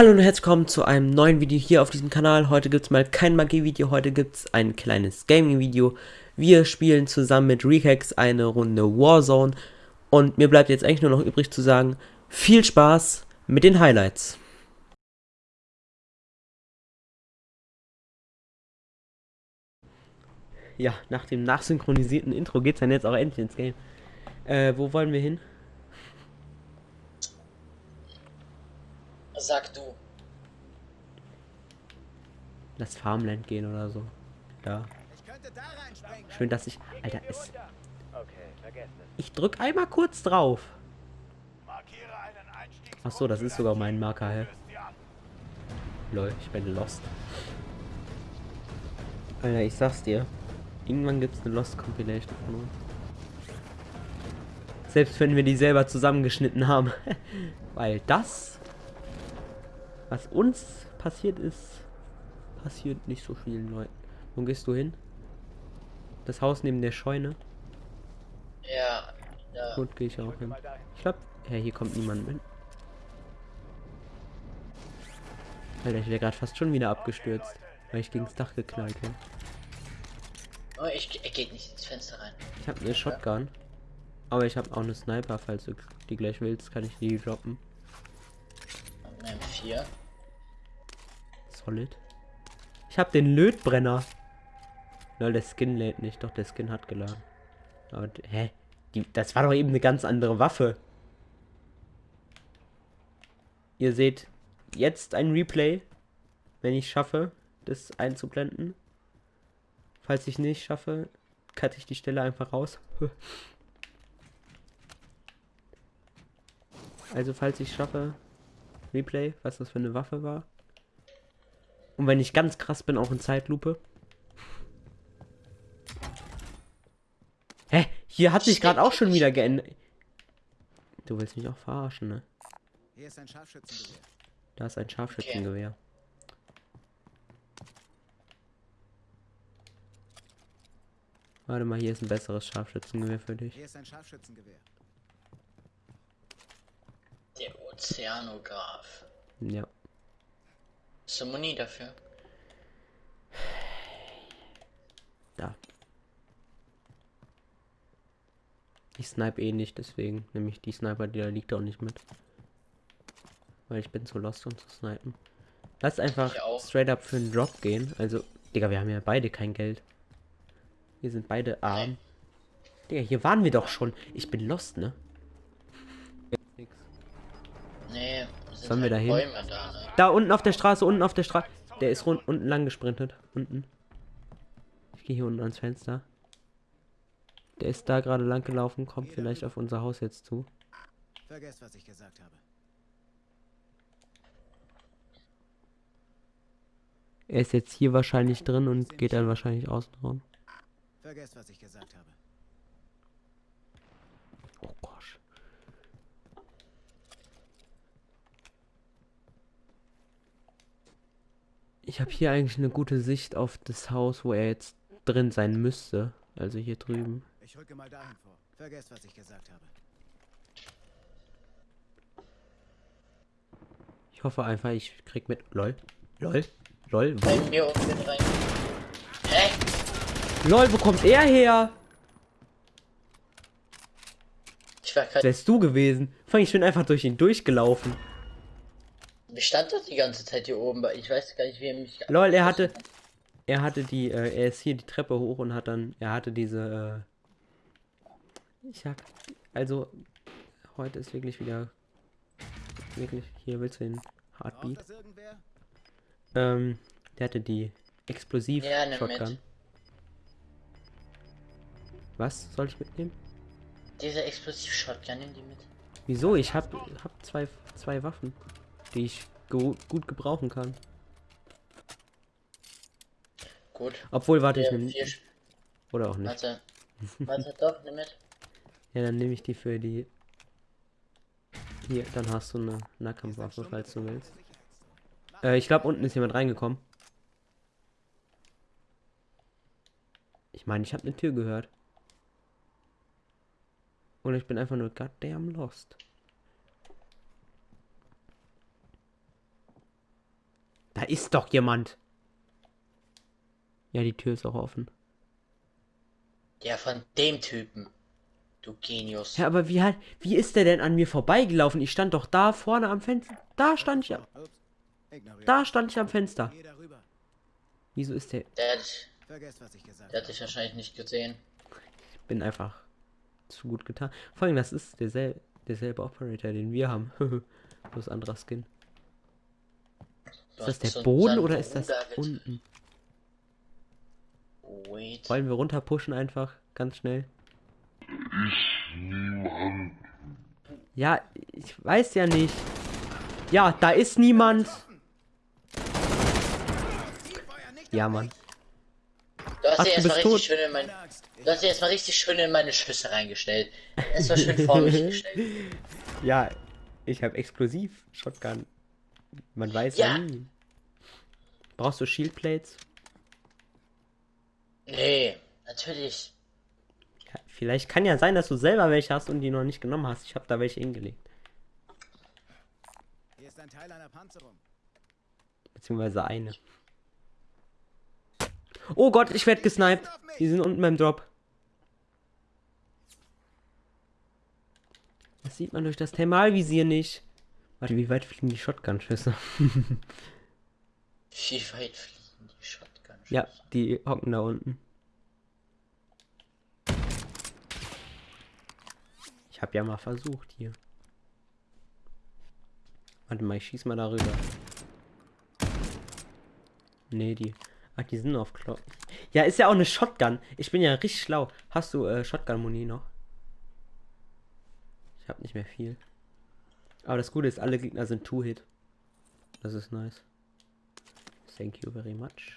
Hallo und herzlich willkommen zu einem neuen Video hier auf diesem Kanal. Heute gibt es mal kein Magie-Video, heute gibt es ein kleines Gaming-Video. Wir spielen zusammen mit Recax eine Runde Warzone und mir bleibt jetzt eigentlich nur noch übrig zu sagen, viel Spaß mit den Highlights. Ja, nach dem nachsynchronisierten Intro geht es dann jetzt auch endlich ins Game. Äh, wo wollen wir hin? Sag du. Lass Farmland gehen oder so. Da. Schön, dass ich... Alter, es... Ich drück einmal kurz drauf. Ach so, das ist sogar mein Marker, hä? Lol, ich bin lost. Alter, ich sag's dir. Irgendwann gibt's eine Lost Compilation von uns. Selbst wenn wir die selber zusammengeschnitten haben. Weil das, was uns passiert ist, passiert nicht so vielen Leuten. Wo gehst du hin? Das Haus neben der Scheune? Ja, ja. Gut, gehe ich auch hin. Ich glaube, ja, hier kommt niemand mit. Alter, ich wäre gerade fast schon wieder abgestürzt, weil ich gegen das Dach geknallt bin. Oh, ich, er geht nicht ins Fenster rein. Ich habe eine Shotgun. Aber ich habe auch eine Sniper, falls du die gleich willst, kann ich die droppen. Eine M4. Solid. Ich habe den Lötbrenner. Lol, der Skin lädt nicht. Doch, der Skin hat geladen. Aber, hä? Die, das war doch eben eine ganz andere Waffe. Ihr seht jetzt ein Replay, wenn ich schaffe, das einzublenden. Falls ich nicht schaffe, cutte ich die Stelle einfach raus. also falls ich schaffe, Replay, was das für eine Waffe war. Und wenn ich ganz krass bin, auch in Zeitlupe. Hä? Hier hat sich gerade auch schon wieder geändert. Du willst mich auch verarschen, ne? Hier ist ein Scharfschützengewehr. Da ist ein Scharfschützengewehr. Warte mal, hier ist ein besseres Scharfschützengewehr für dich. Hier ist ein Scharfschützengewehr. Der Ozeanograph. Muni dafür? Da. Ich snipe eh nicht, deswegen nehme ich die Sniper, die da liegt, auch nicht mit. Weil ich bin zu lost, um zu snipen. Lass einfach straight up für einen Drop gehen. Also, Digga, wir haben ja beide kein Geld. Wir sind beide arm. Digga, hier waren wir doch schon. Ich bin lost, ne? Nee, Sollen wir halt da hin? Da, ne? Da unten auf der Straße, unten auf der Straße. Der ist rund, unten lang gesprintet. Unten. Ich gehe hier unten ans Fenster. Der ist da gerade lang gelaufen, kommt vielleicht auf unser Haus jetzt zu. Vergesst, was ich gesagt habe. Er ist jetzt hier wahrscheinlich drin und geht dann wahrscheinlich außen rum. Vergesst, was ich gesagt habe. Oh gosh. Ich habe hier eigentlich eine gute Sicht auf das Haus, wo er jetzt drin sein müsste. Also hier drüben. Ich rücke mal dahin vor. Vergesst, was ich gesagt habe. Ich hoffe einfach, ich krieg mit. Lol. Lol. Lol. Wo? Lol, wo kommt er her? Ich war gerade. Wärst du gewesen? Fang ich bin einfach durch ihn durchgelaufen. Standen doch die ganze Zeit hier oben, weil ich weiß gar nicht, wie er mich. Lol, er hatte. Er hatte die, äh, er ist hier die Treppe hoch und hat dann, er hatte diese, äh, ich hab, also, heute ist wirklich wieder, wirklich, hier willst du den Heartbeat? das? Ähm, der hatte die explosiv Ja. Was soll ich mitnehmen? Dieser Explosiv-Shotgun, nimm die mit. Wieso? Ich hab, hab zwei, zwei Waffen, die ich gu- gut gebrauchen kann. Gut. Obwohl, warte, ich nehme, oder auch nicht. Warte. Warte, doch, nimm mit. Ja, dann nehme ich die für die. Hier, dann hast du eine Nahkampfwaffe, falls du willst. Äh, ich glaube, unten ist jemand reingekommen. Ich meine, ich habe eine Tür gehört. Und ich bin einfach nur goddamn lost. Da ist doch jemand. Ja, die Tür ist auch offen. Ja, von dem Typen. Du Genius. Ja, aber wie halt, wie ist der denn an mir vorbeigelaufen? Ich stand doch da vorne am Fenster. Da stand ich, da stand ich am Fenster. Wieso ist der? Der hat, der hat dich wahrscheinlich nicht gesehen. Ich bin einfach zu gut getan. Vor allem, das ist dersel derselbe Operator, den wir haben. Bloß anderer Skin. Ist das der Boden oder ist das unten? Wait. Wollen wir runter pushen einfach ganz schnell? Ja, ich weiß ja nicht. Ja, da ist niemand. Ja, Mann. Du hast Ach, dir erstmal richtig tot. schön in mein. Ich du hast dir erstmal richtig schön in meine Schüsse reingestellt. Es war schön vor mich gestellt. Ja, ich habe explosiv Shotgun. Man weiß Ja. ja nie. Brauchst du Shieldplates? Nee, natürlich. Ja, vielleicht kann ja sein, dass du selber welche hast und die noch nicht genommen hast. Ich habe da welche hingelegt. Hier ist ein Teil einer Panzerung. Beziehungsweise eine. Oh Gott, ich werde gesniped. Die sind unten beim Drop. Das sieht man durch das Thermalvisier nicht. Warte, wie weit fliegen die Shotgun-Schüsse? Wie weit fliegen die Shotgun? ja, die hocken da unten. Ich habe ja mal versucht hier. Warte mal, ich schieß mal darüber. Nee, die. Ach, die sind auf Klo. Ja, ist ja auch eine Shotgun. Ich bin ja richtig schlau. Hast du äh, Shotgun-Muni noch? Ich habe nicht mehr viel. Aber das Gute ist, alle Gegner sind Two-Hit. Das ist nice. Thank you very much.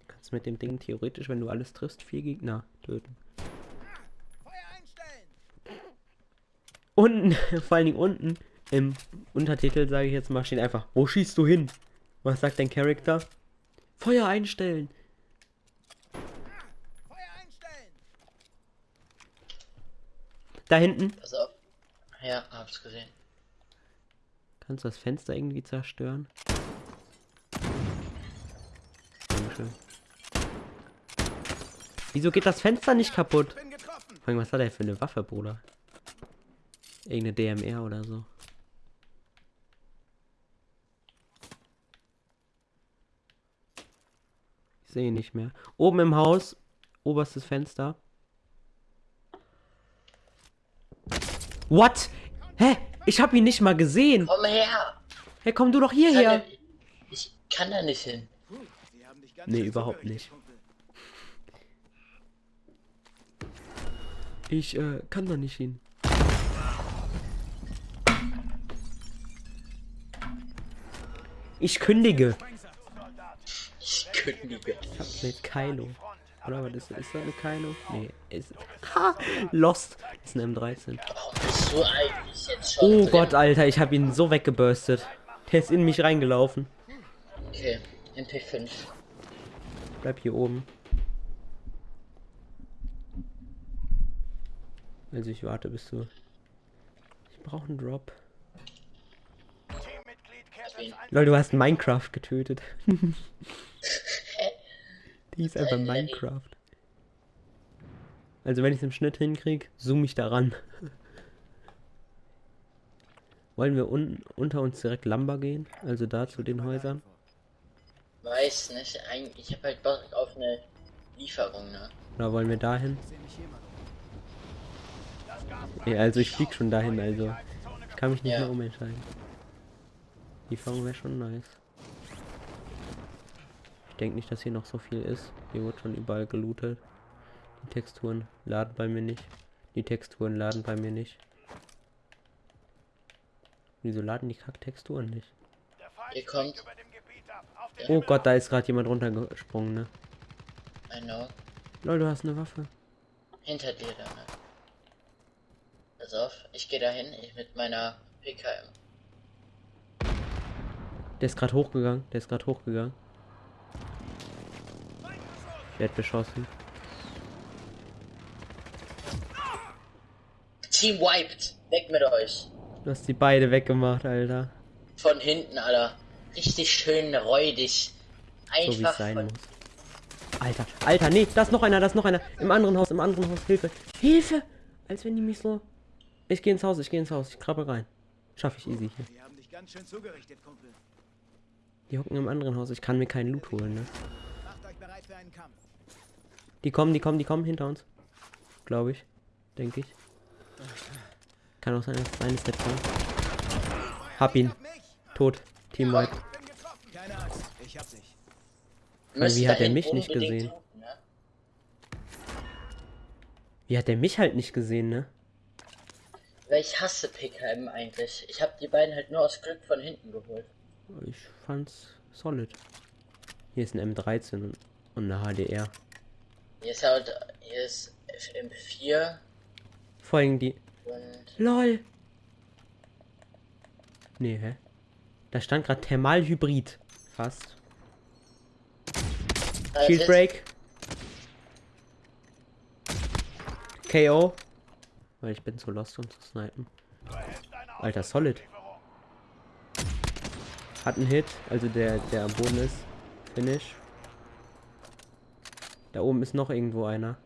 Du kannst mit dem Ding theoretisch, wenn du alles triffst, vier Gegner töten. Unten, vor allen Dingen unten im Untertitel, sage ich jetzt mal, steht einfach, wo schießt du hin? Was sagt dein Charakter? Feuer einstellen. Feuer einstellen! Da hinten. Pass auf. Ja, hab's gesehen. Kannst du das Fenster irgendwie zerstören? Dankeschön. Wieso geht das Fenster nicht kaputt? Vor allem, was hat er für eine Waffe, Bruder? Irgendeine DMR oder so. Ich sehe ihn nicht mehr. Oben im Haus, oberstes Fenster. What? Hä? Ich habe ihn nicht mal gesehen. Komm her! Hey, komm du doch hierher. ich kann da nicht hin. Nee, überhaupt nicht. Ich äh, kann da nicht hin. Ich kündige. Ich kündige. Ich hab eine Kylo. Oder was ist, ist das eine Kylo? Nee, ist. Ha! Lost. Ist eine M13. Bist du eigentlich jetzt schon Oh drin? Gott, Alter, ich hab ihn so weggeburstet. Der ist in mich reingelaufen. Okay, MP5. Bleib hier oben. Also ich warte bis du. Ich brauche einen Drop. Lol, du hast Minecraft getötet. Die ist einfach Minecraft. Also wenn ich es im Schnitt hinkrieg, zoom ich daran. Wollen wir unten unter uns direkt Lumber gehen? Also da zu den Häusern? Weiß nicht, eigentlich, ich hab halt Bock auf eine Lieferung, ne? Oder wollen wir dahin? Nee, also ich flieg schon dahin, also ich kann mich nicht Ja. mehr umentscheiden. Lieferung wäre schon nice. Ich denke nicht, dass hier noch so viel ist. Hier wird schon überall gelootet. Die Texturen laden bei mir nicht. Die Texturen laden bei mir nicht. Wieso laden die Kack-Texturen nicht? Ihr kommt. Oh Gott, da ist gerade jemand runtergesprungen, ne? I know. Lol, du hast eine Waffe. Hinter dir da, ne? Pass auf, ich gehe dahin, ich mit meiner PKM. Der ist gerade hochgegangen. Der ist gerade hochgegangen. Ich werd beschossen. Team wiped. Weg mit euch. Du hast die beide weggemacht, Alter. Von hinten, Alter. Richtig schön räudig. So wie es Einfach sein von... muss. Alter, Alter, nee, da ist noch einer, da ist noch einer. Im anderen Haus, im anderen Haus. Hilfe. Hilfe! Als wenn die mich so. Ich gehe ins Haus, ich gehe ins Haus. Ich krabbel rein. Schaffe ich easy hier. Sie haben dich ganz schön zugerichtet, Kumpel. Die hocken im anderen Haus. Ich kann mir keinen Loot holen, ne? Macht euch bereit für einen Kampf. Die kommen, die kommen, die kommen hinter uns. Glaube ich. Denke ich. Kann auch sein, dass es eines der kommen. Hab ihn. Tot. Team White. Bin getroffen. Keine Angst, ich hab dich. Müsst wie hat er mich nicht gesehen? suchen, ne? Wie hat der mich halt nicht gesehen, ne? Weil ich hasse PKM eigentlich. Ich habe die beiden halt nur aus Glück von hinten geholt. Ich fand's solid. Hier ist ein M13 und, und eine HDR. Hier ist halt, hier ist FM4 Vor allem die. LOL! Nee, hä? Da stand gerade Thermalhybrid. Fast. Ah, Shield Break. KO. Weil ich bin zu lost, um zu snipen. Alter, solid. Hat einen Hit, also der, der am Boden ist. Finish. Da oben ist noch irgendwo einer.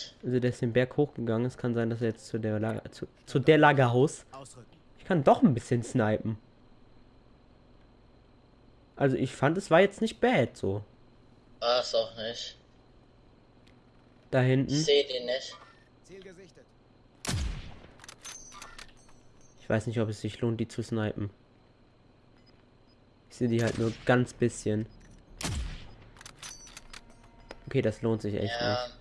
Ich. Also der ist den Berg hochgegangen. Es kann sein, dass er jetzt zu der Lager, zu, zu der Lagerhaus. Ich kann doch ein bisschen snipen. Also ich fand, es war jetzt nicht bad so. War es auch nicht. Da Ich hinten. sehe den nicht. Ziel gesichtet. Ich weiß nicht, ob es sich lohnt, die zu snipen. Ich sehe die halt nur ganz bisschen. Okay, das lohnt sich echt Ja, nicht.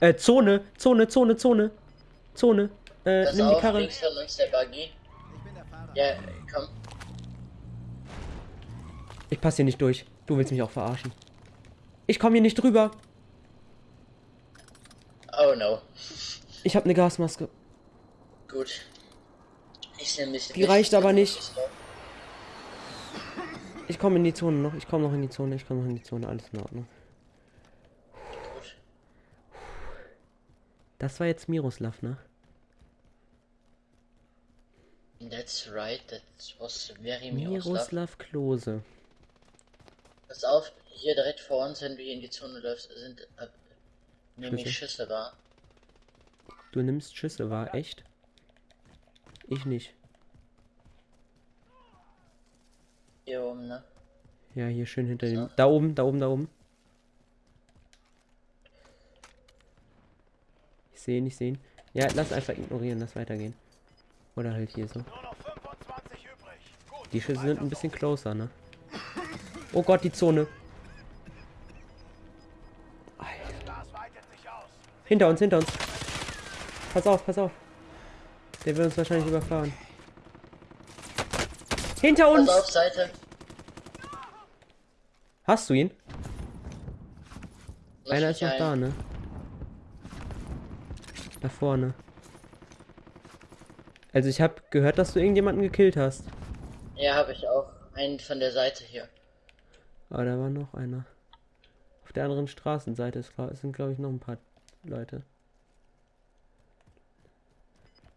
Äh, Zone, Zone, Zone, Zone. Zone. Äh, pass nimm die auf, Karre. links von uns der Buggy. Ich bin der Fahrer. Ja, komm. Ich passe hier nicht durch. Du willst mich auch verarschen. Ich komme hier nicht drüber. Oh no. Ich habe eine Gasmaske. Gut. Ich nehme mich Die reicht aber nicht. Ich komme in die Zone noch. Ich komme noch in die Zone. Ich komme noch in die Zone. Alles in Ordnung. Das war jetzt Miroslav, ne? That's right, that was very Miroslav. Miroslav Klose. Pass auf, hier direkt vor uns, wenn du hier in die Zone läufst, sind äh, nämlich Schüsse. Wahr. Du nimmst Schüsse, war echt? Ich nicht. Hier oben, ne? Ja, hier schön hinter dem. So. Da oben, da oben, da oben. Ich sehe ihn, ich sehe ihn. Ja, lass einfach ignorieren, lass weitergehen. Oder halt hier so. Nur noch 25 übrig. Gut, Die Schüsse sind ein bisschen closer, ne? Oh Gott, die Zone. Hinter uns, hinter uns. Pass auf, pass auf. Der will uns wahrscheinlich überfahren. Hinter uns! auf, Seite. Hast du ihn? Einer ist noch ein. da, ne? Da vorne. Also ich habe gehört, dass du irgendjemanden gekillt hast. Ja, habe ich auch. Einen von der Seite hier. Aber da war noch einer. Auf der anderen Straßenseite ist, sind, glaube ich, noch ein paar Leute.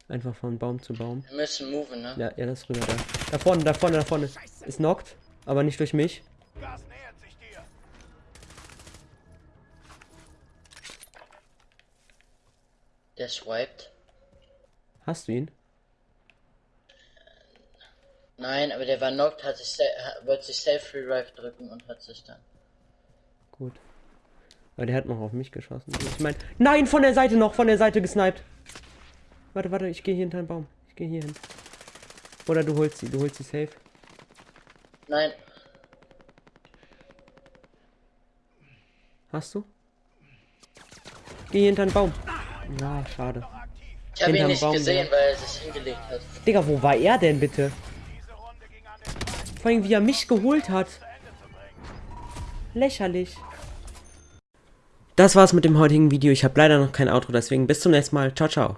Einfach von Baum zu Baum. Wir müssen moven, ne? Ja, ja, das ist rüber da. Da vorne, da vorne, da vorne. Ist knockt, aber nicht durch mich. Der swiped. Hast du ihn? Nein, aber der war knocked, hat sich wollte sich Safe Revive drücken und hat sich dann. Gut. Aber der hat noch auf mich geschossen. Ich meine, nein, von der Seite noch, von der Seite gesniped. Warte, warte, ich gehe hier hinter den Baum. Ich gehe hier hin. Oder du holst sie, du holst sie safe. Nein, Hast du? Geh hier hinter den Baum. Na, schade. ich habe ihn nicht Baum, gesehen, weil er sich hingelegt hat. Digga, wo war er denn bitte? Vor allem, wie er mich geholt hat. Lächerlich. Das war's mit dem heutigen Video. Ich habe leider noch kein Outro, deswegen bis zum nächsten Mal. Ciao, ciao.